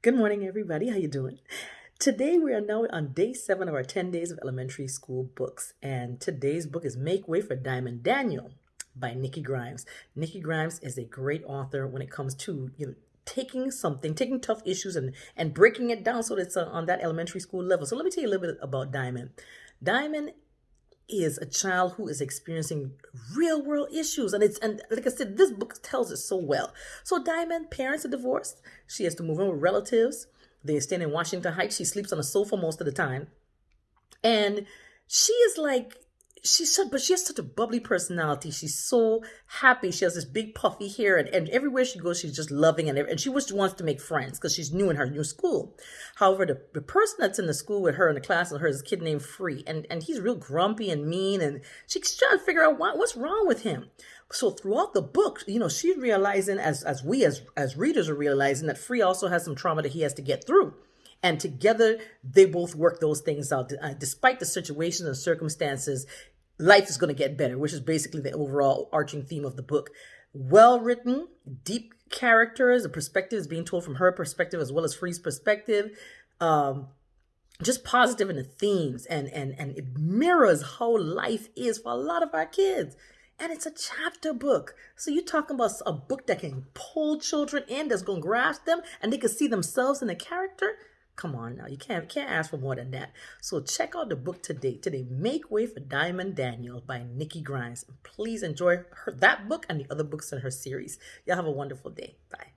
Good morning, everybody. How you doing? Today we are now on day seven of our 10 days of elementary school books. And today's book is Make Way for Dyamonde Daniel by Nikki Grimes. Nikki Grimes is a great author when it comes to you know taking something, taking tough issues and, and breaking it down so that it's uh, on that elementary school level. So let me tell you a little bit about Dyamonde. Dyamonde is a child who is experiencing real world issues and it's and like i said this book tells it so well. So Dyamonde parents are divorced. She has to move in with relatives. They stay in washington heights. She sleeps on a sofa most of the time. And she is like she's so, but she has such a bubbly personality. She's so happy. She has this big puffy hair, and, and everywhere she goes, she's just loving and and she just wants to make friends because she's new in her new school. However, the, the person that's in the school with her in the class with her is a kid named Free, and and he's real grumpy and mean, and she's trying to figure out what, what's wrong with him. So throughout the book, you know, she's realizing as as we as as readers are realizing that Free also has some trauma that he has to get through. And together, they both work those things out. Uh, despite the situations and circumstances, life is going to get better, which is basically the overall arching theme of the book. Well written, deep characters, the perspective is being told from her perspective as well as Free's perspective. Um, just positive in the themes and and and it mirrors how life is for a lot of our kids and it's a chapter book. So you're talking about a book that can pull children in, that's going to grasp them, and they can see themselves in the character. Come on now, you can't can't ask for more than that. So check out the book today. Today, Make Way for Dyamonde Daniel by Nikki Grimes. Please enjoy her, that book and the other books in her series. Y'all have a wonderful day. Bye.